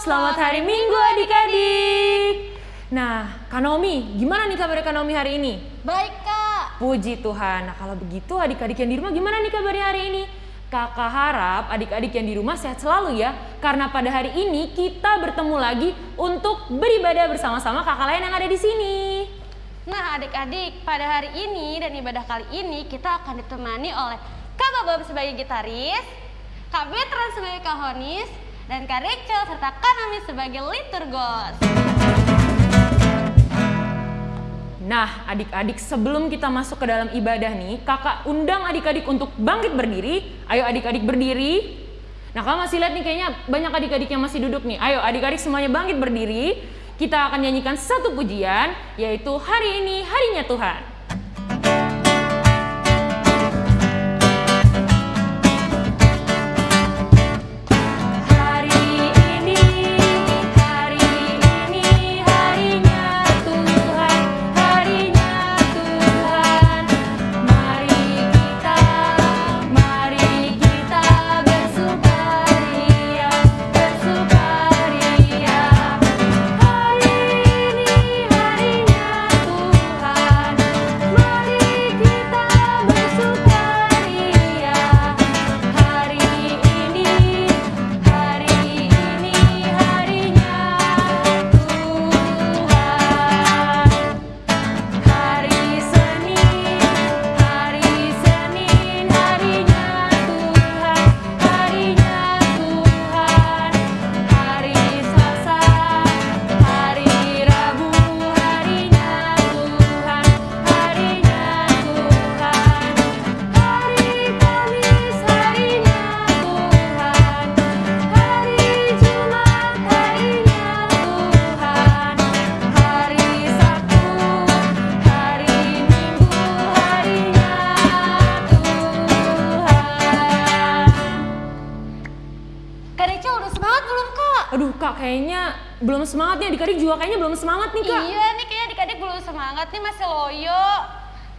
selamat hari Minggu adik-adik. Nah, Kanomi, gimana nih kabar Kanomi hari ini? Baik, Kak. Puji Tuhan. Nah, kalau begitu adik-adik yang di rumah gimana nih kabarnya hari ini? Kakak harap adik-adik yang di rumah sehat selalu ya. Karena pada hari ini kita bertemu lagi untuk beribadah bersama-sama kakak lain yang ada di sini. Nah adik-adik, pada hari ini dan ibadah kali ini kita akan ditemani oleh Kak Bob sebagai gitaris, Kak Betran sebagai kahonis, dan Kak Rachel serta Kak sebagai liturgos. Nah, adik-adik sebelum kita masuk ke dalam ibadah nih, kakak undang adik-adik untuk bangkit berdiri. Ayo adik-adik berdiri. Nah, kalau masih lihat nih kayaknya banyak adik-adik yang masih duduk nih. Ayo adik-adik semuanya bangkit berdiri. Kita akan nyanyikan satu pujian, yaitu hari ini harinya Tuhan. aduh kak kayaknya belum semangat nih adik-adik juga kayaknya belum semangat nih kak. Iya nih kayaknya adik-adik belum semangat nih masih loyo.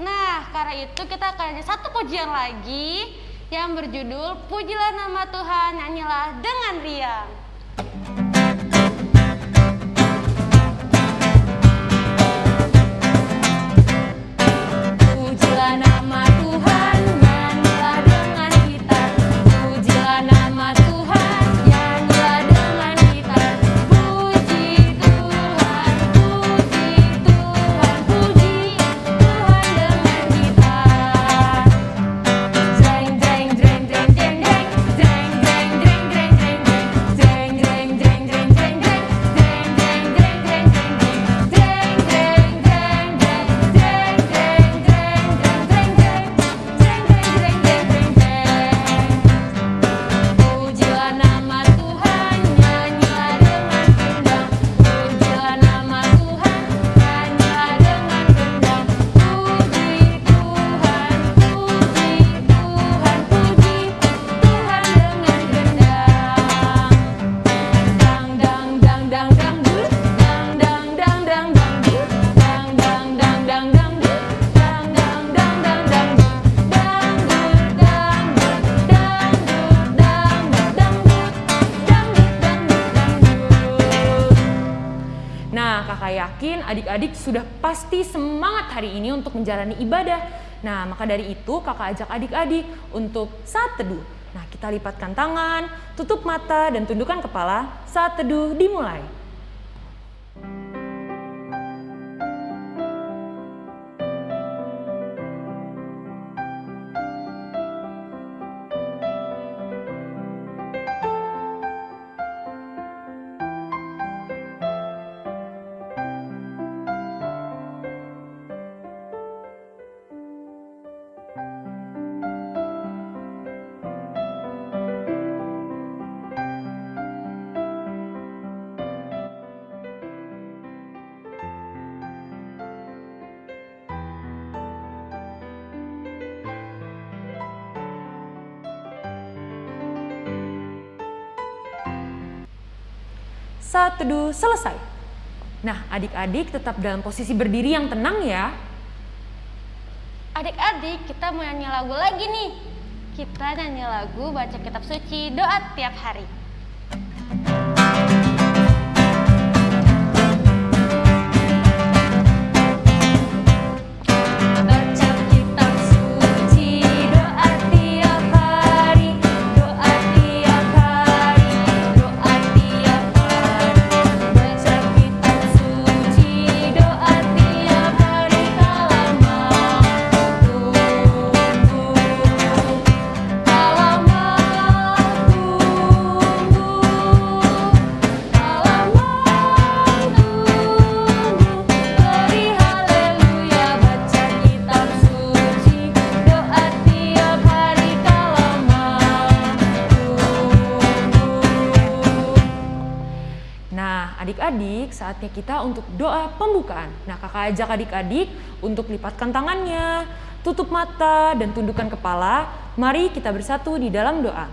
Nah karena itu kita akan ada satu pujian lagi yang berjudul Pujilah Nama Tuhan, Nyanyilah Dengan Riang. Hari ini untuk menjalani ibadah. Nah, maka dari itu kakak ajak adik-adik untuk saat teduh. Nah, kita lipatkan tangan, tutup mata, dan tundukkan kepala saat teduh dimulai. Saat teduh selesai. Nah, adik-adik tetap dalam posisi berdiri yang tenang ya. Adik-adik, kita mau nyanyi lagu lagi nih. Kita nyanyi lagu baca kitab suci doa tiap hari. Saatnya kita untuk doa pembukaan. Nah, kakak ajak adik-adik untuk lipatkan tangannya, tutup mata, dan tundukkan kepala. Mari kita bersatu di dalam doa.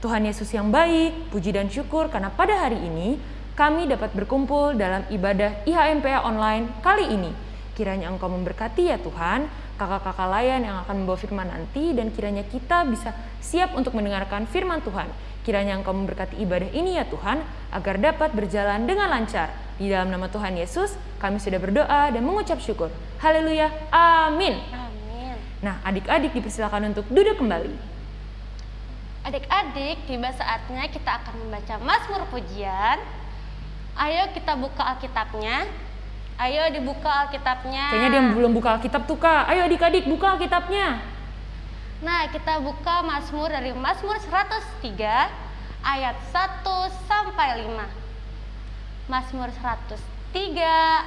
Tuhan Yesus yang baik, puji dan syukur karena pada hari ini kami dapat berkumpul dalam ibadah IHMPA online kali ini. Kiranya Engkau memberkati ya Tuhan, kakak-kakak layan yang akan membawa firman nanti dan kiranya kita bisa siap untuk mendengarkan firman Tuhan. Kiranya Engkau memberkati ibadah ini ya Tuhan, agar dapat berjalan dengan lancar. Di dalam nama Tuhan Yesus, kami sudah berdoa dan mengucap syukur. Haleluya, amin. Amin. Nah, adik-adik dipersilakan untuk duduk kembali. Adik-adik, tiba saatnya kita akan membaca Mazmur Pujian. Ayo kita buka Alkitabnya. Ayo dibuka Alkitabnya. Kayaknya dia belum buka Alkitab tuh kak. Ayo adik-adik buka Alkitabnya. Nah, kita buka Mazmur dari Mazmur 103 ayat 1 sampai 5. Mazmur 103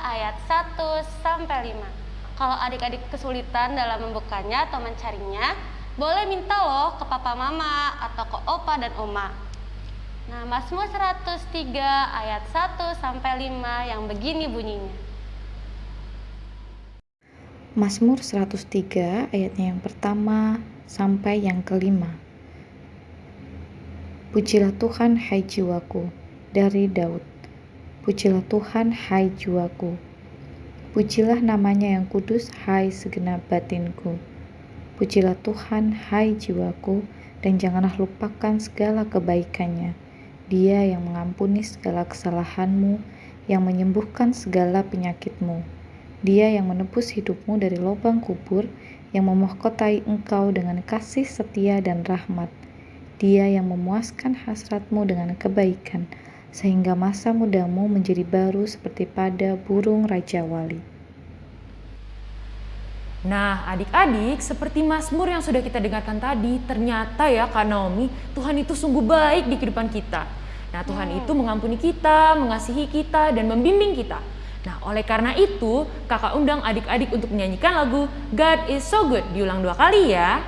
ayat 1 sampai 5. Kalau adik-adik kesulitan dalam membukanya atau mencarinya, boleh minta loh ke papa mama atau ke opa dan oma. Nah, Mazmur 103 ayat 1 sampai 5 yang begini bunyinya. Mazmur 103 ayatnya yang pertama sampai yang kelima. Pujilah Tuhan hai jiwaku dari Daud. Pujilah Tuhan hai jiwaku. Pujilah namanya yang kudus hai segenap batinku. Pujilah Tuhan hai jiwaku dan janganlah lupakan segala kebaikannya. Dia yang mengampuni segala kesalahanmu, yang menyembuhkan segala penyakitmu. Dia yang menebus hidupmu dari lubang kubur, yang memahkotai engkau dengan kasih setia dan rahmat. Dia yang memuaskan hasratmu dengan kebaikan, sehingga masa mudamu menjadi baru seperti pada burung Raja Wali. Nah, adik-adik, seperti Mazmur yang sudah kita dengarkan tadi, ternyata ya Kak Naomi, Tuhan itu sungguh baik di kehidupan kita. Nah, Tuhan itu mengampuni kita, mengasihi kita, dan membimbing kita. Nah, oleh karena itu, kakak undang adik-adik untuk menyanyikan lagu God is so good. Diulang dua kali ya.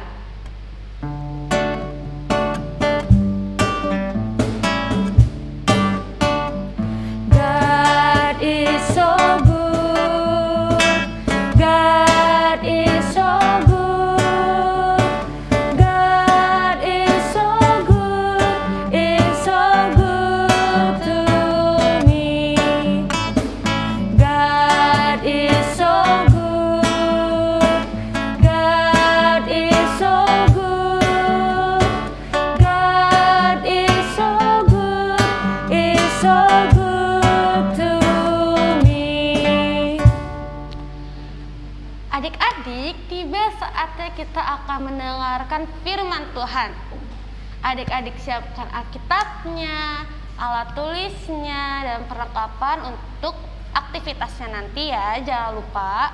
Tulisnya, dan perlengkapan untuk aktivitasnya nanti ya, jangan lupa.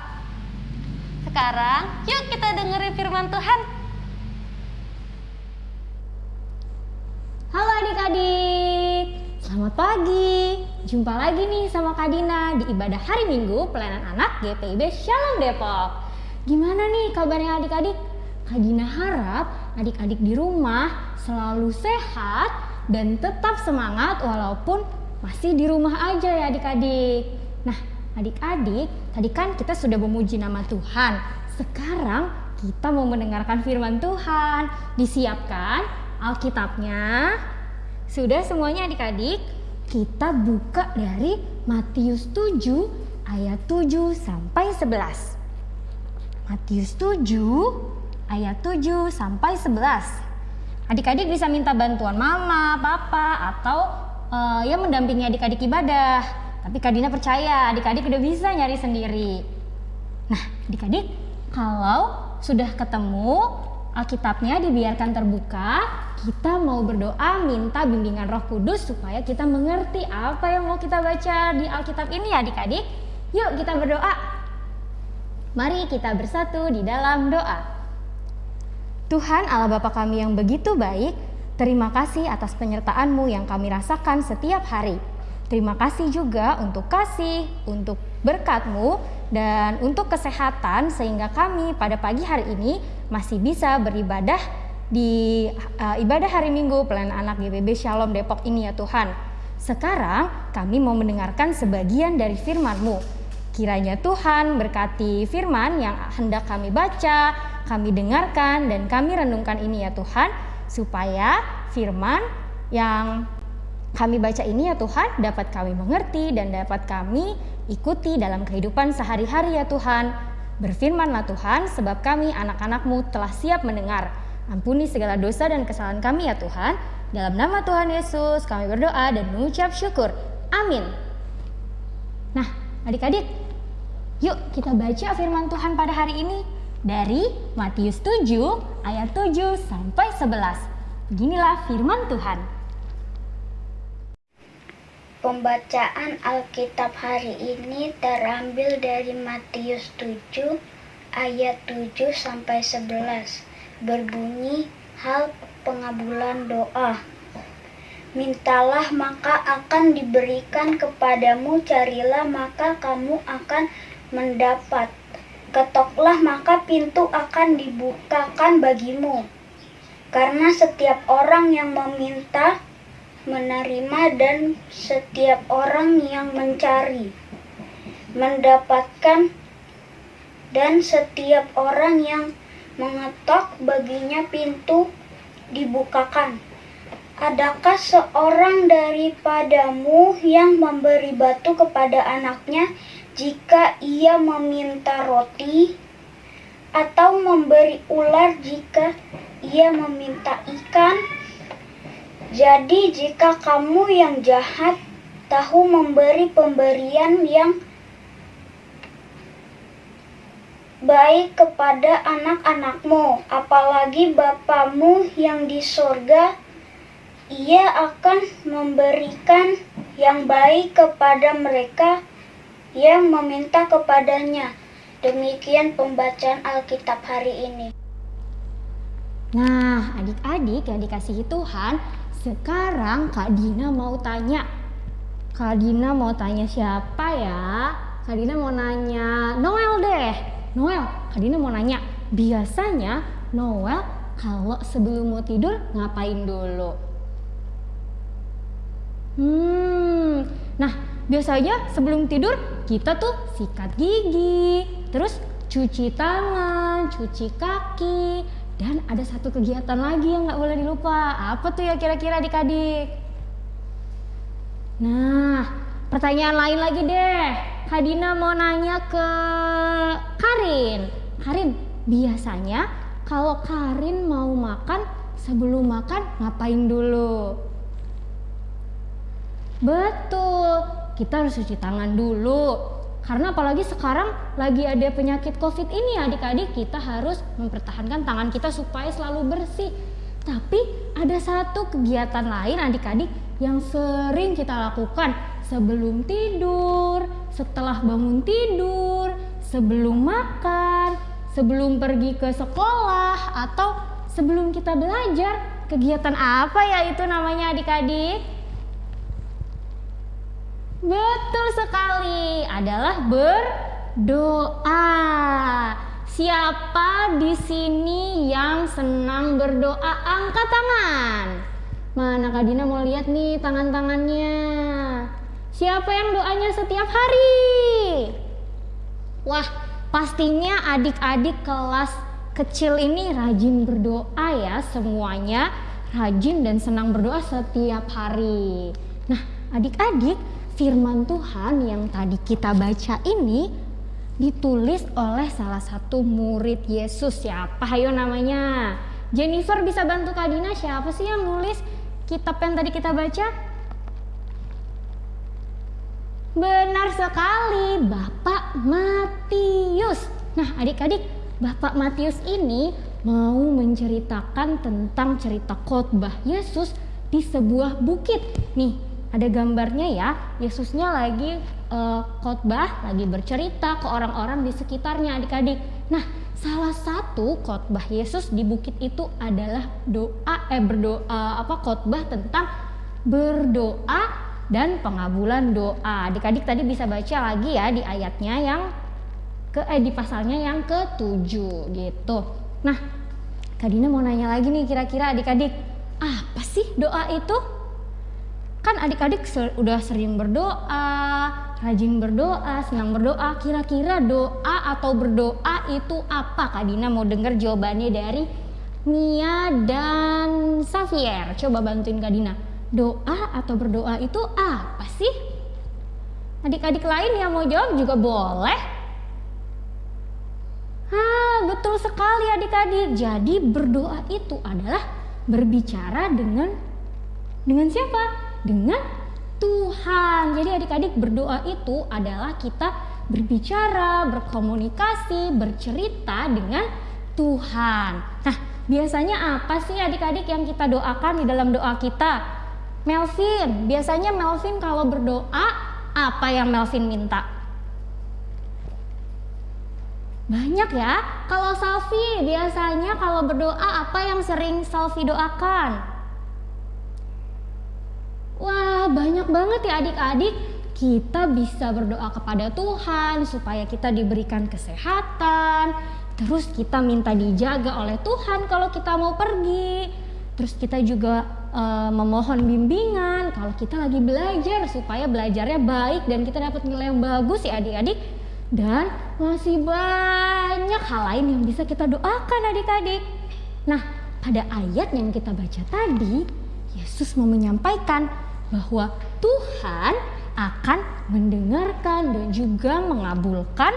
Sekarang, yuk kita dengerin firman Tuhan. Halo adik-adik, selamat pagi. Jumpa lagi nih sama Kak Dina di ibadah hari Minggu pelayanan anak GPIB Shalom Depok. Gimana nih kabarnya adik-adik? Kak Dina harap adik-adik di rumah selalu sehat dan tetap semangat walaupun masih di rumah aja ya adik-adik. Nah, adik-adik, tadi kan kita sudah memuji nama Tuhan. Sekarang kita mau mendengarkan firman Tuhan. Disiapkan Alkitabnya. Sudah semuanya adik-adik? Kita buka dari Matius 7 ayat 7 sampai 11. Matius 7 ayat 7 sampai 11. Adik-adik bisa minta bantuan mama, papa, atau eh, ya mendampingi adik-adik ibadah. Tapi Kak Dina percaya adik-adik udah bisa nyari sendiri. Nah, adik-adik, kalau sudah ketemu Alkitabnya dibiarkan terbuka, kita mau berdoa minta bimbingan Roh Kudus supaya kita mengerti apa yang mau kita baca di Alkitab ini ya adik-adik. Yuk kita berdoa. Mari kita bersatu di dalam doa. Tuhan Allah Bapa kami yang begitu baik, terima kasih atas penyertaan-Mu yang kami rasakan setiap hari. Terima kasih juga untuk kasih, untuk berkat-Mu, dan untuk kesehatan sehingga kami pada pagi hari ini masih bisa beribadah di uh, ibadah hari Minggu pelayanan anak GPB Shalom Depok ini ya Tuhan. Sekarang kami mau mendengarkan sebagian dari firman-Mu. Kiranya Tuhan berkati firman yang hendak kami baca, kami dengarkan, dan kami renungkan ini ya Tuhan, supaya firman yang kami baca ini ya Tuhan dapat kami mengerti dan dapat kami ikuti dalam kehidupan sehari-hari ya Tuhan. Berfirmanlah Tuhan, sebab kami anak-anakmu telah siap mendengar. Ampuni segala dosa dan kesalahan kami ya Tuhan. Dalam nama Tuhan Yesus kami berdoa dan mengucap syukur. Amin. Nah, adik-adik, yuk kita baca firman Tuhan pada hari ini dari Matius 7 ayat 7 sampai 11. Beginilah firman Tuhan. Pembacaan Alkitab hari ini terambil dari Matius 7 ayat 7 sampai 11. Berbunyi hal pengabulan doa. Mintalah maka akan diberikan kepadamu, carilah maka kamu akan mendapat. Ketoklah maka pintu akan dibukakan bagimu. Karena setiap orang yang meminta menerima dan setiap orang yang mencari mendapatkan dan setiap orang yang mengetok baginya pintu dibukakan. Adakah seorang daripadamu yang memberi batu kepada anaknya jika ia meminta roti, atau memberi ular jika ia meminta ikan? Jadi, jika kamu yang jahat tahu memberi pemberian yang baik kepada anak-anakmu, apalagi Bapamu yang di sorga, ia akan memberikan yang baik kepada mereka yang meminta kepadanya. Demikian pembacaan Alkitab hari ini. Nah, adik-adik yang dikasihi Tuhan, sekarang Kak Dina mau tanya. Kak Dina mau tanya siapa ya? Kak Dina mau nanya Noel deh. Noel, Kak Dina mau nanya, biasanya Noel kalau sebelum mau tidur ngapain dulu? Hmm, nah biasanya sebelum tidur kita tuh sikat gigi, terus cuci tangan, cuci kaki, dan ada satu kegiatan lagi yang nggak boleh dilupa. Apa tuh ya kira-kira adik-adik? Nah, pertanyaan lain lagi deh. Kadina mau nanya ke Karin. Karin, biasanya kalau Karin mau makan sebelum makan ngapain dulu? Betul, kita harus cuci tangan dulu. Karena apalagi sekarang lagi ada penyakit COVID ini adik-adik kita harus mempertahankan tangan kita supaya selalu bersih. Tapi ada satu kegiatan lain adik-adik yang sering kita lakukan sebelum tidur, setelah bangun tidur, sebelum makan, sebelum pergi ke sekolah atau sebelum kita belajar. Kegiatan apa ya itu namanya adik-adik? Betul sekali, adalah berdoa. Siapa di sini yang senang berdoa? Angkat tangan. Mana Kak Dina mau lihat nih tangan-tangannya. Siapa yang doanya setiap hari? Wah, pastinya adik-adik kelas kecil ini rajin berdoa ya semuanya. Rajin dan senang berdoa setiap hari. Nah, adik-adik, firman Tuhan yang tadi kita baca ini ditulis oleh salah satu murid Yesus. Siapa ayo namanya? Jennifer bisa bantu Kak Dina siapa sih yang nulis kitab yang tadi kita baca? Benar sekali, Bapak Matius. Nah, adik-adik, Bapak Matius ini mau menceritakan tentang cerita khotbah Yesus di sebuah bukit. Nih, ada gambarnya ya. Yesusnya lagi uh, khotbah, lagi bercerita ke orang-orang di sekitarnya, adik-adik. Nah, salah satu khotbah Yesus di bukit itu adalah doa eh berdoa apa khotbah tentang berdoa dan pengabulan doa. Adik-adik tadi bisa baca lagi ya di ayatnya yang ke eh di pasalnya yang ketujuh gitu. Nah, Kak Dina mau nanya lagi nih kira-kira adik-adik, apa sih doa itu? Kan adik-adik se- udah sering berdoa, rajin berdoa, senang berdoa. Kira-kira doa atau berdoa itu apa? Kak Dina mau dengar jawabannya dari Mia dan Xavier. Coba bantuin Kak Dina. Doa atau berdoa itu apa sih? Adik-adik lain yang mau jawab juga boleh. Hah, betul sekali adik-adik. Jadi berdoa itu adalah berbicara dengan dengan siapa? Dengan Tuhan. Jadi adik-adik berdoa itu adalah kita berbicara, berkomunikasi, bercerita dengan Tuhan. Nah, biasanya apa sih adik-adik yang kita doakan di dalam doa kita? Melvin, biasanya Melvin kalau berdoa apa yang Melvin minta? Banyak ya. Kalau Salvi biasanya kalau berdoa apa yang sering Salvi doakan? Wah, banyak banget ya adik-adik. Kita bisa berdoa kepada Tuhan supaya kita diberikan kesehatan. Terus kita minta dijaga oleh Tuhan kalau kita mau pergi. Terus kita juga eh, memohon bimbingan kalau kita lagi belajar supaya belajarnya baik dan kita dapat nilai yang bagus ya adik-adik. Dan masih banyak hal lain yang bisa kita doakan adik-adik. Nah, pada ayat yang kita baca tadi, Yesus mau menyampaikan bahwa Tuhan akan mendengarkan dan juga mengabulkan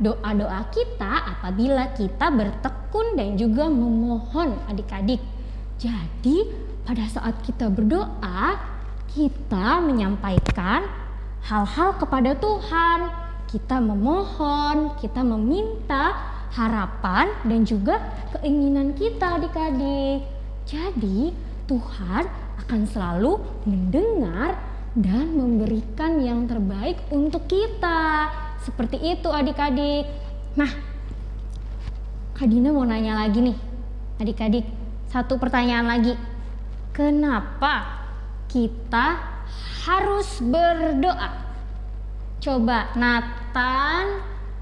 doa-doa kita apabila kita bertekun dan juga memohon adik-adik. Jadi, pada saat kita berdoa, kita menyampaikan hal-hal kepada Tuhan. Kita memohon, kita meminta harapan dan juga keinginan kita adik-adik. Jadi, Tuhan akan selalu mendengar dan memberikan yang terbaik untuk kita. Seperti itu adik-adik. Nah, Kak Dina mau nanya lagi nih. Adik-adik, satu pertanyaan lagi. Kenapa kita harus berdoa? Coba Nathan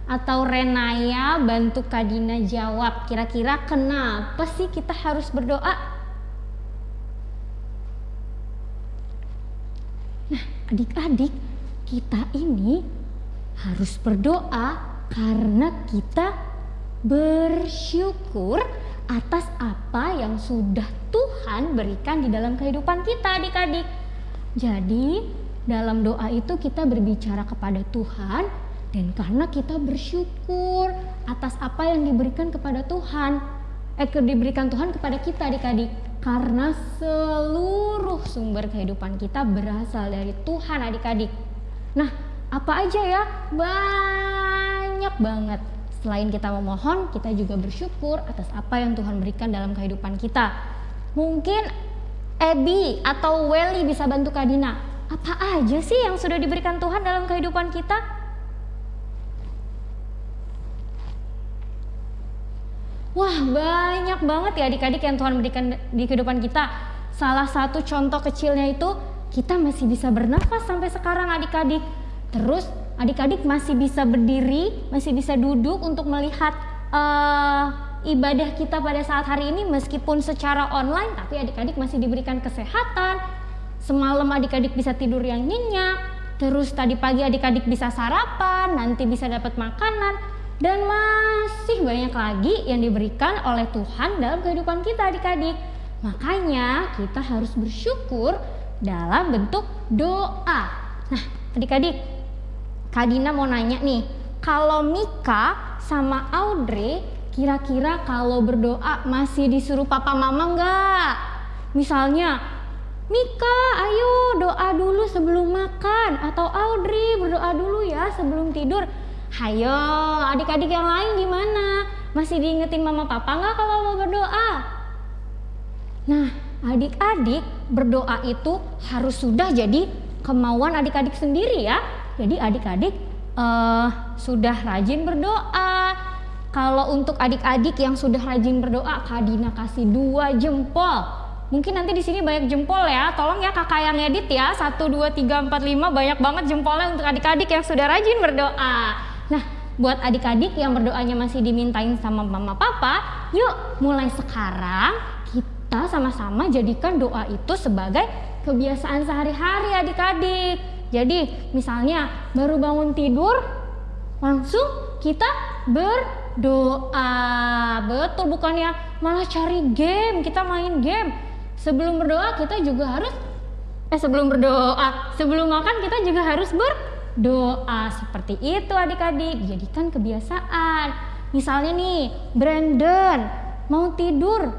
atau Renaya bantu Kak Dina jawab. Kira-kira kenapa sih kita harus berdoa? Nah, adik-adik, kita ini harus berdoa karena kita bersyukur atas apa yang sudah Tuhan berikan di dalam kehidupan kita, adik-adik. Jadi, dalam doa itu kita berbicara kepada Tuhan dan karena kita bersyukur atas apa yang diberikan kepada Tuhan, eh diberikan Tuhan kepada kita, adik-adik. Karena seluruh sumber kehidupan kita berasal dari Tuhan adik-adik. Nah, apa aja ya? Banyak banget. Selain kita memohon, kita juga bersyukur atas apa yang Tuhan berikan dalam kehidupan kita. Mungkin Ebi atau Welly bisa bantu Kak Dina. Apa aja sih yang sudah diberikan Tuhan dalam kehidupan kita? Wah banyak banget ya adik-adik yang Tuhan berikan di kehidupan kita. Salah satu contoh kecilnya itu kita masih bisa bernafas sampai sekarang adik-adik. Terus adik-adik masih bisa berdiri, masih bisa duduk untuk melihat uh, ibadah kita pada saat hari ini meskipun secara online tapi adik-adik masih diberikan kesehatan. Semalam adik-adik bisa tidur yang nyenyak. Terus tadi pagi adik-adik bisa sarapan, nanti bisa dapat makanan dan masih banyak lagi yang diberikan oleh Tuhan dalam kehidupan kita adik-adik. Makanya kita harus bersyukur dalam bentuk doa. Nah adik-adik, Kak Dina mau nanya nih, kalau Mika sama Audrey kira-kira kalau berdoa masih disuruh papa mama nggak? Misalnya, Mika ayo doa dulu sebelum makan atau Audrey berdoa dulu ya sebelum tidur. Hayo, adik-adik yang lain gimana? Masih diingetin mama papa nggak kalau mau berdoa? Nah, adik-adik berdoa itu harus sudah jadi kemauan adik-adik sendiri ya. Jadi adik-adik uh, sudah rajin berdoa. Kalau untuk adik-adik yang sudah rajin berdoa, Kak Dina kasih dua jempol. Mungkin nanti di sini banyak jempol ya. Tolong ya kakak yang edit ya. 1 2 3 4 5 banyak banget jempolnya untuk adik-adik yang sudah rajin berdoa. Nah, buat adik-adik yang berdoanya masih dimintain sama mama papa, yuk mulai sekarang kita sama-sama jadikan doa itu sebagai kebiasaan sehari-hari adik-adik. Jadi misalnya baru bangun tidur langsung kita berdoa. Betul bukannya malah cari game, kita main game. Sebelum berdoa kita juga harus eh sebelum berdoa, sebelum makan kita juga harus berdoa. Seperti itu adik-adik, jadikan kebiasaan. Misalnya nih, Brandon mau tidur.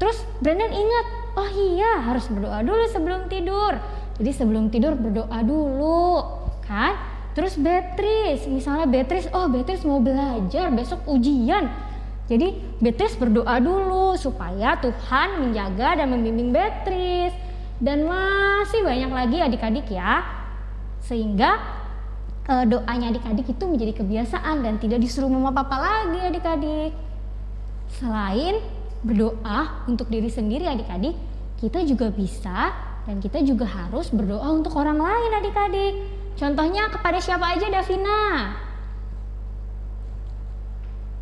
Terus Brandon ingat, oh iya harus berdoa dulu sebelum tidur. Jadi sebelum tidur berdoa dulu, kan? Terus Beatrice, misalnya Beatrice, oh Beatrice mau belajar besok ujian. Jadi Beatrice berdoa dulu supaya Tuhan menjaga dan membimbing Beatrice. Dan masih banyak lagi adik-adik ya. Sehingga e, doanya adik-adik itu menjadi kebiasaan dan tidak disuruh mama papa lagi adik-adik. Selain berdoa untuk diri sendiri adik-adik, kita juga bisa dan kita juga harus berdoa untuk orang lain adik-adik. Contohnya kepada siapa aja Davina?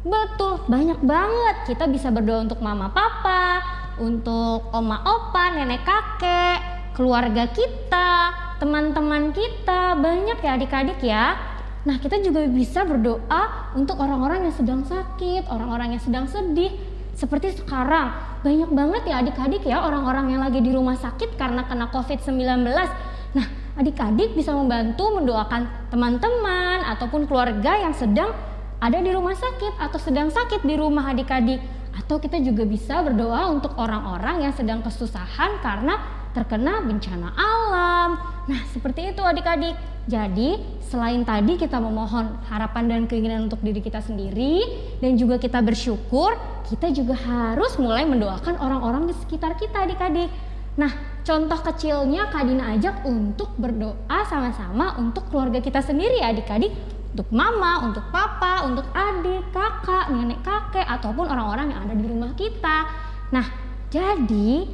Betul, banyak banget. Kita bisa berdoa untuk mama papa, untuk oma opa, nenek kakek, keluarga kita, teman-teman kita, banyak ya adik-adik ya. Nah, kita juga bisa berdoa untuk orang-orang yang sedang sakit, orang-orang yang sedang sedih. Seperti sekarang, banyak banget ya adik-adik ya orang-orang yang lagi di rumah sakit karena kena COVID-19. Nah, adik-adik bisa membantu mendoakan teman-teman ataupun keluarga yang sedang ada di rumah sakit atau sedang sakit di rumah adik-adik. Atau kita juga bisa berdoa untuk orang-orang yang sedang kesusahan karena terkena bencana alam. Nah, seperti itu adik-adik. Jadi, selain tadi kita memohon harapan dan keinginan untuk diri kita sendiri dan juga kita bersyukur, kita juga harus mulai mendoakan orang-orang di sekitar kita adik-adik. Nah, contoh kecilnya Kak Dina ajak untuk berdoa sama-sama untuk keluarga kita sendiri adik-adik untuk mama, untuk papa, untuk adik, kakak, nenek kakek, ataupun orang-orang yang ada di rumah kita. Nah, jadi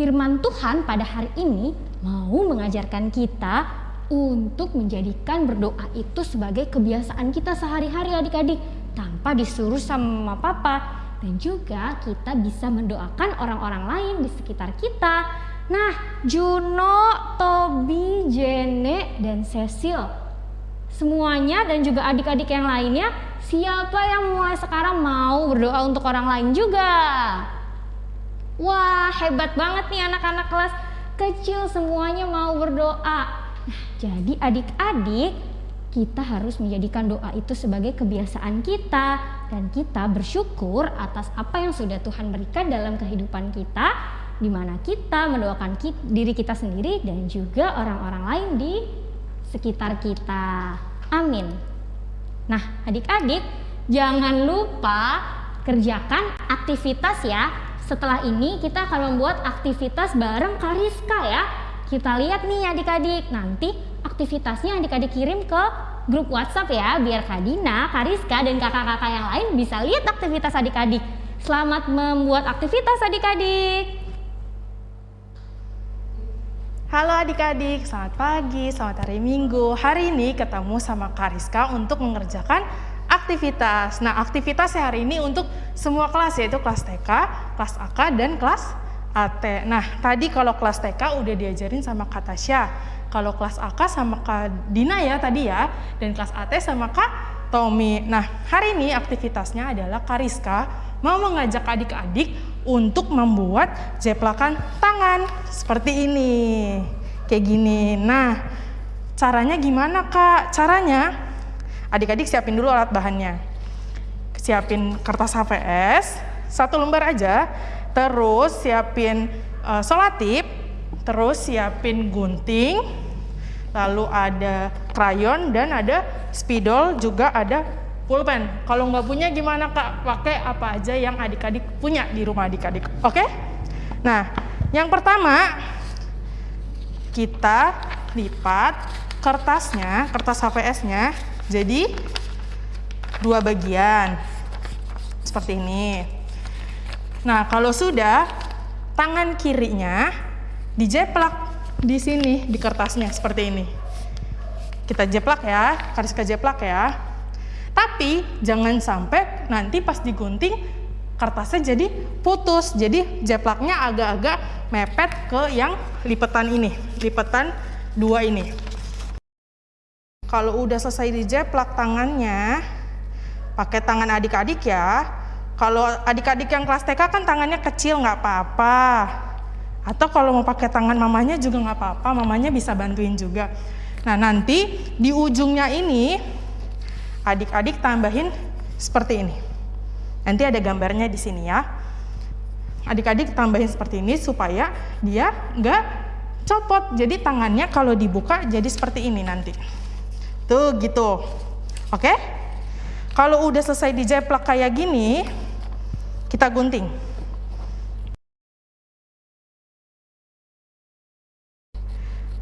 firman Tuhan pada hari ini mau mengajarkan kita untuk menjadikan berdoa itu sebagai kebiasaan kita sehari-hari adik-adik tanpa disuruh sama papa dan juga kita bisa mendoakan orang-orang lain di sekitar kita. Nah, Juno, Tobi, Jene, dan Cecil semuanya dan juga adik-adik yang lainnya siapa yang mulai sekarang mau berdoa untuk orang lain juga? Wah, hebat banget nih anak-anak kelas kecil semuanya mau berdoa. Nah, jadi adik-adik, kita harus menjadikan doa itu sebagai kebiasaan kita dan kita bersyukur atas apa yang sudah Tuhan berikan dalam kehidupan kita di mana kita mendoakan diri kita sendiri dan juga orang-orang lain di sekitar kita. Amin. Nah, adik-adik, jangan lupa kerjakan aktivitas ya. Setelah ini kita akan membuat aktivitas bareng Kariska ya kita lihat nih adik-adik, nanti aktivitasnya adik-adik kirim ke grup WhatsApp ya, biar Kak Dina, Kariska, dan kakak-kakak yang lain bisa lihat aktivitas adik-adik. Selamat membuat aktivitas adik-adik. Halo adik-adik, selamat pagi, selamat hari Minggu. Hari ini ketemu sama Kariska untuk mengerjakan aktivitas. Nah, aktivitas hari ini untuk semua kelas yaitu kelas TK, kelas AK, dan kelas AT. Nah, tadi kalau kelas TK udah diajarin sama Kak Tasya. Kalau kelas AK sama Kak Dina ya tadi ya. Dan kelas AT sama Kak Tommy. Nah, hari ini aktivitasnya adalah Kariska mau mengajak adik-adik untuk membuat jeplakan tangan. Seperti ini. Kayak gini. Nah, caranya gimana Kak? Caranya, adik-adik siapin dulu alat bahannya. Siapin kertas HVS, satu lembar aja terus siapin uh, solatip, terus siapin gunting, lalu ada krayon dan ada spidol juga ada pulpen. Kalau nggak punya gimana kak? Pakai apa aja yang adik-adik punya di rumah adik-adik. Oke? Nah, yang pertama kita lipat kertasnya, kertas HVS-nya jadi dua bagian seperti ini. Nah, kalau sudah, tangan kirinya dijeplak di sini, di kertasnya, seperti ini. Kita jeplak ya, garis ke jeplak ya. Tapi, jangan sampai nanti pas digunting, kertasnya jadi putus. Jadi jeplaknya agak-agak mepet ke yang lipetan ini, lipetan dua ini. Kalau udah selesai dijeplak tangannya, pakai tangan adik-adik ya. Kalau adik-adik yang kelas TK kan tangannya kecil nggak apa-apa. Atau kalau mau pakai tangan mamanya juga nggak apa-apa, mamanya bisa bantuin juga. Nah nanti di ujungnya ini adik-adik tambahin seperti ini. Nanti ada gambarnya di sini ya. Adik-adik tambahin seperti ini supaya dia nggak copot. Jadi tangannya kalau dibuka jadi seperti ini nanti. Tuh gitu. Oke? Kalau udah selesai dijeplak kayak gini, kita gunting.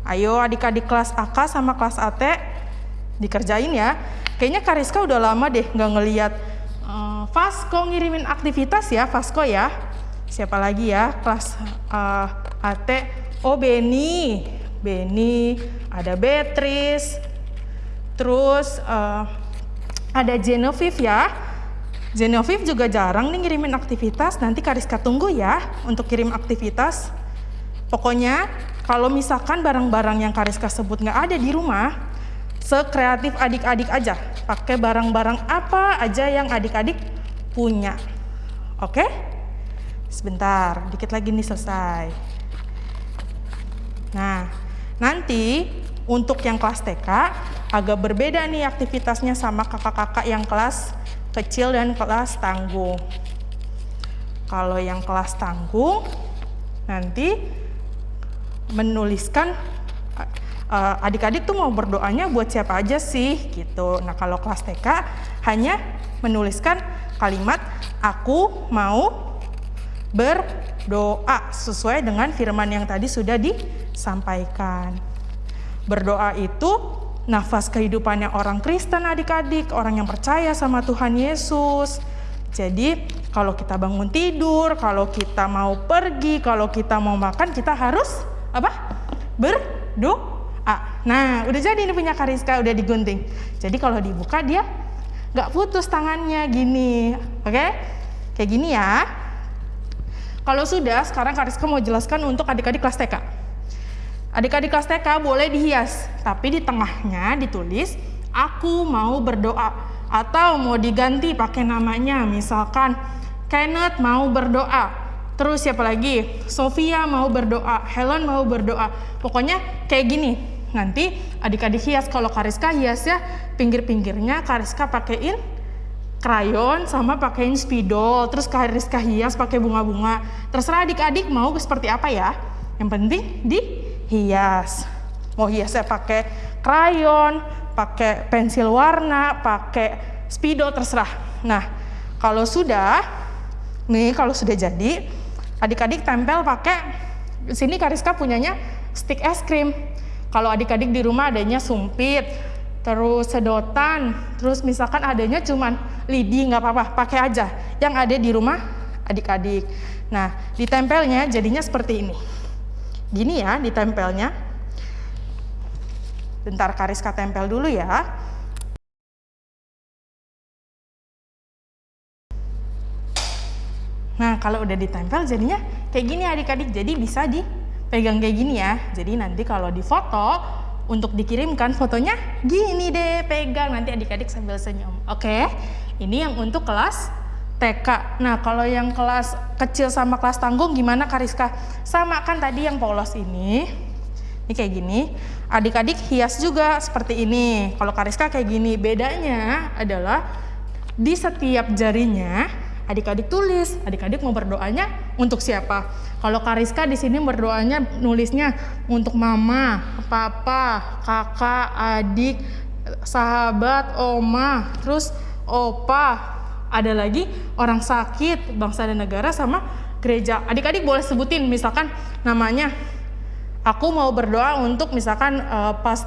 Ayo adik-adik kelas AK sama kelas AT dikerjain ya. Kayaknya Kariska udah lama deh nggak ngeliat uh, ngirimin aktivitas ya, Vasco ya. Siapa lagi ya kelas uh, AT? Oh Beni, Beni, ada Beatrice, terus uh, ada Genevieve ya. Genevieve juga jarang nih ngirimin aktivitas. Nanti Kariska tunggu ya untuk kirim aktivitas. Pokoknya kalau misalkan barang-barang yang Kariska sebut nggak ada di rumah, sekreatif adik-adik aja. Pakai barang-barang apa aja yang adik-adik punya. Oke? Sebentar, dikit lagi nih selesai. Nah, nanti untuk yang kelas TK agak berbeda nih aktivitasnya sama kakak-kakak yang kelas kecil dan kelas tanggung. Kalau yang kelas tanggung nanti menuliskan adik-adik uh, tuh mau berdoanya buat siapa aja sih gitu. Nah kalau kelas TK hanya menuliskan kalimat aku mau berdoa sesuai dengan firman yang tadi sudah disampaikan. Berdoa itu nafas kehidupannya orang Kristen adik-adik, orang yang percaya sama Tuhan Yesus. Jadi kalau kita bangun tidur, kalau kita mau pergi, kalau kita mau makan, kita harus apa? Berdoa. Nah, udah jadi ini punya Kariska, udah digunting. Jadi kalau dibuka dia nggak putus tangannya gini, oke? Kayak gini ya. Kalau sudah, sekarang Kariska mau jelaskan untuk adik-adik kelas TK. Adik-adik kelas TK boleh dihias, tapi di tengahnya ditulis aku mau berdoa atau mau diganti pakai namanya misalkan Kenneth mau berdoa Terus siapa lagi? Sofia mau berdoa, Helen mau berdoa. Pokoknya kayak gini. Nanti adik-adik hias kalau Kariska hias ya pinggir-pinggirnya Kariska pakein krayon sama pakein spidol. Terus Kariska hias pakai bunga-bunga. Terserah adik-adik mau seperti apa ya. Yang penting dihias. Mau hiasnya pakai krayon, pakai pensil warna, pakai spidol terserah. Nah, kalau sudah nih kalau sudah jadi adik-adik tempel pakai sini Kariska punyanya stick es krim kalau adik-adik di rumah adanya sumpit terus sedotan terus misalkan adanya cuman lidi nggak apa-apa pakai aja yang ada di rumah adik-adik nah ditempelnya jadinya seperti ini gini ya ditempelnya bentar Kariska tempel dulu ya Nah, kalau udah ditempel jadinya kayak gini adik-adik. Jadi bisa dipegang kayak gini ya. Jadi nanti kalau difoto untuk dikirimkan fotonya gini deh pegang nanti adik-adik sambil senyum. Oke. Ini yang untuk kelas TK. Nah, kalau yang kelas kecil sama kelas tanggung gimana Kariska? Sama kan tadi yang polos ini. Ini kayak gini. Adik-adik hias juga seperti ini. Kalau Kariska kayak gini. Bedanya adalah di setiap jarinya adik-adik tulis, adik-adik mau berdoanya untuk siapa. Kalau Kariska di sini berdoanya nulisnya untuk mama, papa, kakak, adik, sahabat, oma, terus opa, ada lagi orang sakit, bangsa dan negara sama gereja. Adik-adik boleh sebutin misalkan namanya. Aku mau berdoa untuk misalkan uh, pas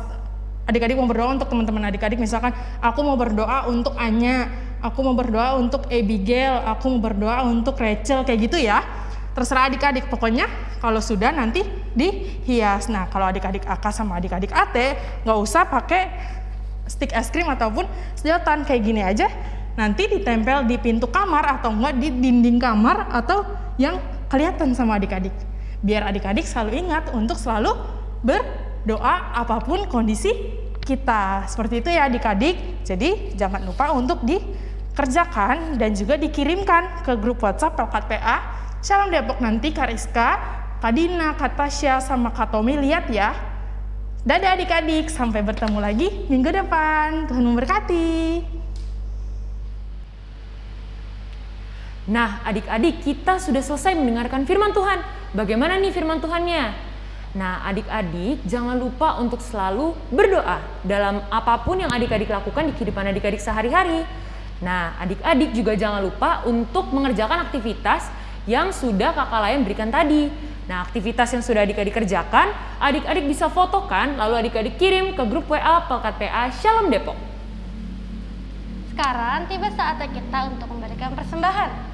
adik-adik mau berdoa untuk teman-teman adik-adik misalkan aku mau berdoa untuk Anya aku mau berdoa untuk Abigail, aku mau berdoa untuk Rachel, kayak gitu ya. Terserah adik-adik, pokoknya kalau sudah nanti dihias. Nah, kalau adik-adik AK sama adik-adik AT, nggak usah pakai stick es krim ataupun sedotan, kayak gini aja nanti ditempel di pintu kamar atau enggak di dinding kamar atau yang kelihatan sama adik-adik. Biar adik-adik selalu ingat untuk selalu berdoa apa pun kondisi kita. Seperti itu ya adik-adik. Jadi jangan lupa untuk dikerjakan dan juga dikirimkan ke grup WhatsApp Pelkat PA. Shalom Depok nanti Kariska, Kak Dina, Kak Tasya, sama Kak Tommy lihat ya. Dadah adik-adik, sampai bertemu lagi minggu depan. Tuhan memberkati. Nah, adik-adik, kita sudah selesai mendengarkan firman Tuhan. Bagaimana nih firman Tuhannya? Nah, adik-adik, jangan lupa untuk selalu berdoa dalam apa pun yang adik-adik lakukan di kehidupan adik-adik sehari-hari. Nah, adik-adik juga jangan lupa untuk mengerjakan aktivitas yang sudah kakak layan berikan tadi. Nah, aktivitas yang sudah adik-adik kerjakan, adik-adik bisa fotokan, lalu adik-adik kirim ke grup WA Pelkat PA Shalom Depok. Sekarang tiba saatnya kita untuk memberikan persembahan.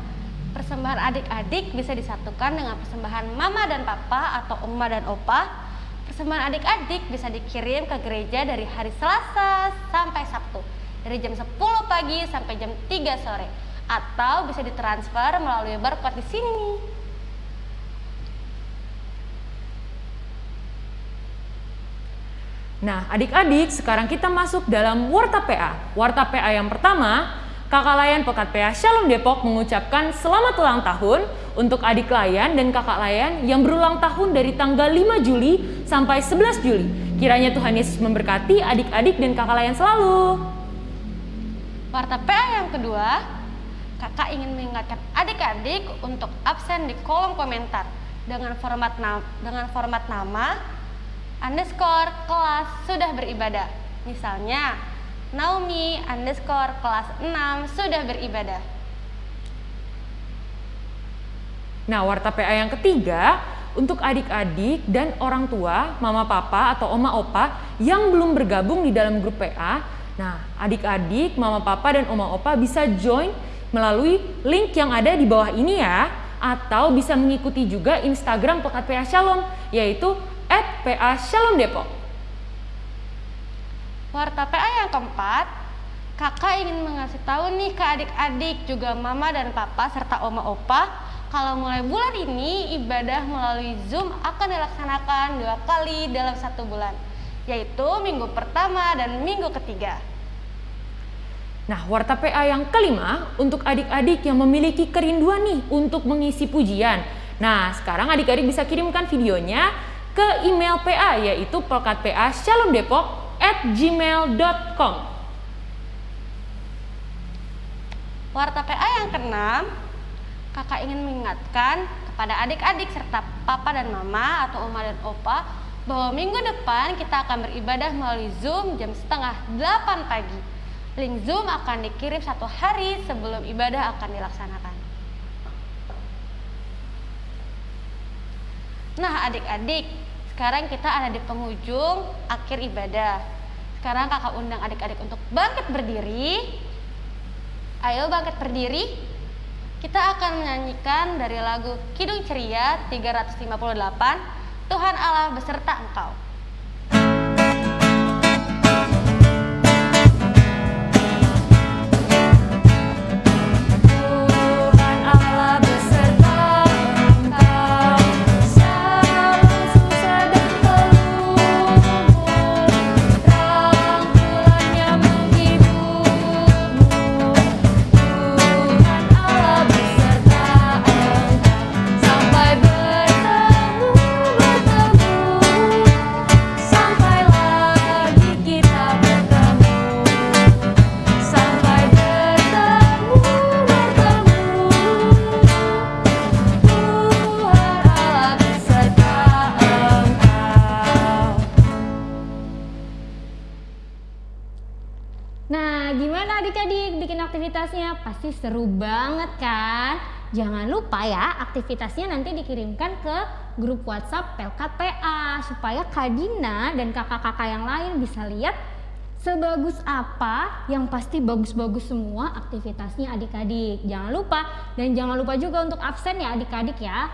Persembahan adik-adik bisa disatukan dengan persembahan mama dan papa atau oma dan opa. Persembahan adik-adik bisa dikirim ke gereja dari hari Selasa sampai Sabtu. Dari jam 10 pagi sampai jam 3 sore. Atau bisa ditransfer melalui barcode di sini. Nah, adik-adik, sekarang kita masuk dalam Warta PA. Warta PA yang pertama, Kakak Layan Pekat PA Shalom Depok mengucapkan selamat ulang tahun untuk adik Layan dan kakak Layan yang berulang tahun dari tanggal 5 Juli sampai 11 Juli. Kiranya Tuhan Yesus memberkati adik-adik dan kakak Layan selalu. Warta PA yang kedua, kakak ingin mengingatkan adik-adik untuk absen di kolom komentar dengan format nama, dengan format nama underscore kelas sudah beribadah. Misalnya, Naomi underscore kelas 6 sudah beribadah. Nah, warta PA yang ketiga, untuk adik-adik dan orang tua, mama papa atau oma opa yang belum bergabung di dalam grup PA, nah adik-adik, mama papa dan oma opa bisa join melalui link yang ada di bawah ini ya, atau bisa mengikuti juga Instagram Pekat PA Shalom, yaitu @PA. Warta PA yang keempat, kakak ingin mengasih tahu nih ke adik-adik juga mama dan papa serta oma opa kalau mulai bulan ini ibadah melalui Zoom akan dilaksanakan dua kali dalam satu bulan, yaitu minggu pertama dan minggu ketiga. Nah, warta PA yang kelima untuk adik-adik yang memiliki kerinduan nih untuk mengisi pujian. Nah, sekarang adik-adik bisa kirimkan videonya ke email PA yaitu pelkatpa shalomdepok at gmail.com. Warta PA yang keenam, kakak ingin mengingatkan kepada adik-adik serta papa dan mama atau oma dan opa bahwa minggu depan kita akan beribadah melalui Zoom jam setengah 8 pagi. Link Zoom akan dikirim satu hari sebelum ibadah akan dilaksanakan. Nah adik-adik, sekarang kita ada di penghujung akhir ibadah. Sekarang kakak undang adik-adik untuk bangkit berdiri. Ayo bangkit berdiri. Kita akan menyanyikan dari lagu Kidung Ceria 358, Tuhan Allah beserta engkau. Aktivitasnya? Pasti seru banget kan? Jangan lupa ya, aktivitasnya nanti dikirimkan ke grup WhatsApp Pelkat PA supaya Kak Dina dan kakak-kakak yang lain bisa lihat sebagus apa yang pasti bagus-bagus semua aktivitasnya adik-adik. Jangan lupa dan jangan lupa juga untuk absen ya adik-adik ya.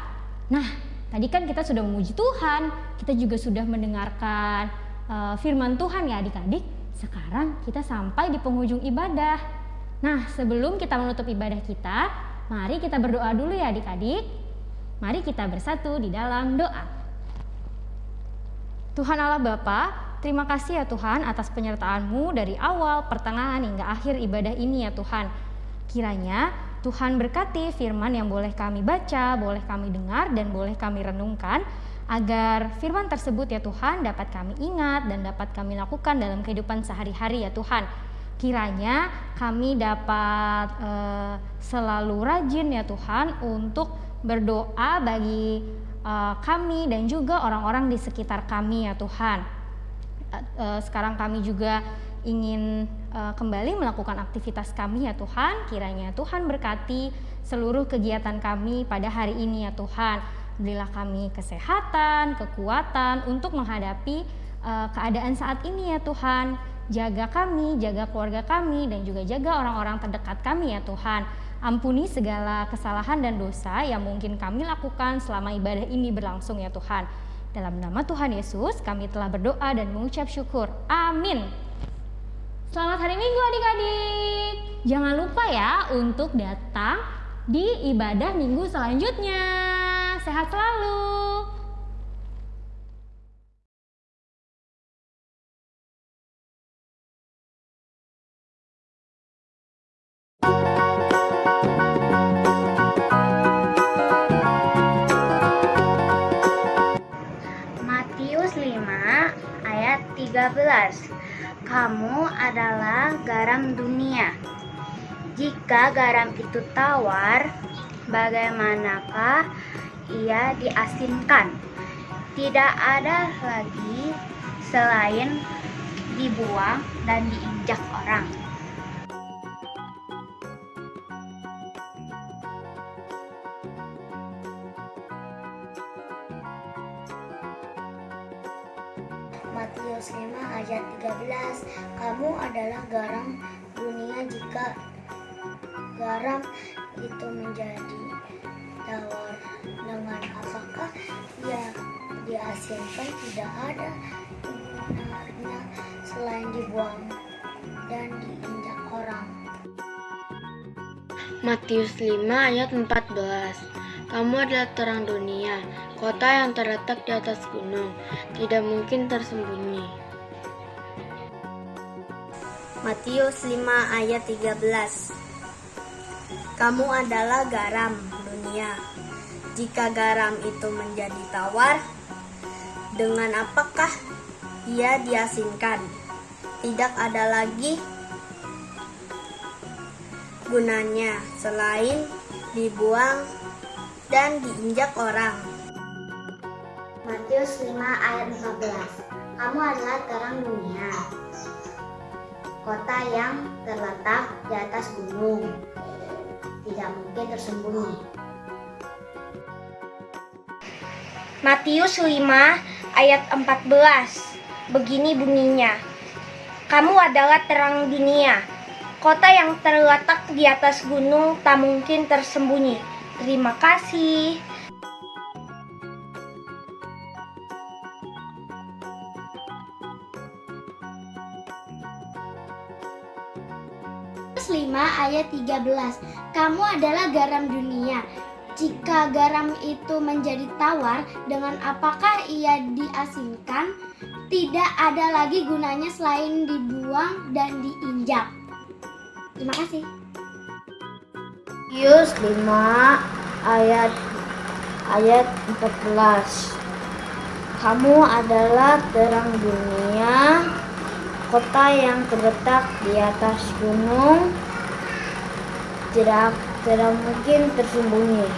Nah, tadi kan kita sudah memuji Tuhan, kita juga sudah mendengarkan eh, firman Tuhan ya adik-adik. Sekarang kita sampai di penghujung ibadah. Nah, sebelum kita menutup ibadah kita, mari kita berdoa dulu ya adik-adik. Mari kita bersatu di dalam doa. Tuhan Allah Bapa, terima kasih ya Tuhan atas penyertaan-Mu dari awal, pertengahan hingga akhir ibadah ini ya Tuhan. Kiranya Tuhan berkati firman yang boleh kami baca, boleh kami dengar, dan boleh kami renungkan, agar firman tersebut ya Tuhan dapat kami ingat dan dapat kami lakukan dalam kehidupan sehari-hari ya Tuhan. Kiranya kami dapat eh, selalu rajin ya Tuhan untuk berdoa bagi eh, kami dan juga orang-orang di sekitar kami ya Tuhan. Eh, sekarang kami juga ingin uh, kembali melakukan aktivitas kami ya Tuhan. Kiranya Tuhan berkati seluruh kegiatan kami pada hari ini ya Tuhan. Berilah kami kesehatan, kekuatan untuk menghadapi uh, keadaan saat ini ya Tuhan. Jaga kami, jaga keluarga kami dan juga jaga orang-orang terdekat kami ya Tuhan. Ampuni segala kesalahan dan dosa yang mungkin kami lakukan selama ibadah ini berlangsung ya Tuhan. Dalam nama Tuhan Yesus kami telah berdoa dan mengucap syukur. Amin. Selamat hari Minggu adik-adik. Jangan lupa ya untuk datang di ibadah minggu selanjutnya. Sehat selalu. Garam dunia. Jika garam itu tawar, bagaimanakah ia diasinkan? Tidak ada lagi selain dibuang dan diinjak orang. 13 Kamu adalah garam dunia jika garam itu menjadi tawar dengan apakah ia diasinkan tidak ada benarnya selain dibuang dan diinjak orang. Matius 5 ayat 14 Kamu adalah terang dunia, kota yang terletak di atas gunung, tidak mungkin tersembunyi. Matius 5 ayat 13 Kamu adalah garam dunia. Jika garam itu menjadi tawar, dengan apakah ia diasinkan? Tidak ada lagi gunanya selain dibuang dan diinjak orang. Matius 5 ayat 15 Kamu adalah terang dunia kota yang terletak di atas gunung. Tidak mungkin tersembunyi. Matius 5 ayat 14 Begini bunyinya. Kamu adalah terang dunia. Kota yang terletak di atas gunung tak mungkin tersembunyi. Terima kasih Matius 5 ayat 13 Kamu adalah garam dunia. Jika garam itu menjadi tawar Dengan apakah ia diasinkan? Tidak ada lagi gunanya selain dibuang dan diinjak. Terima kasih. Matius 5 ayat ayat 14 Kamu adalah terang dunia kota yang terletak di atas gunung tidak tidak mungkin tersembunyi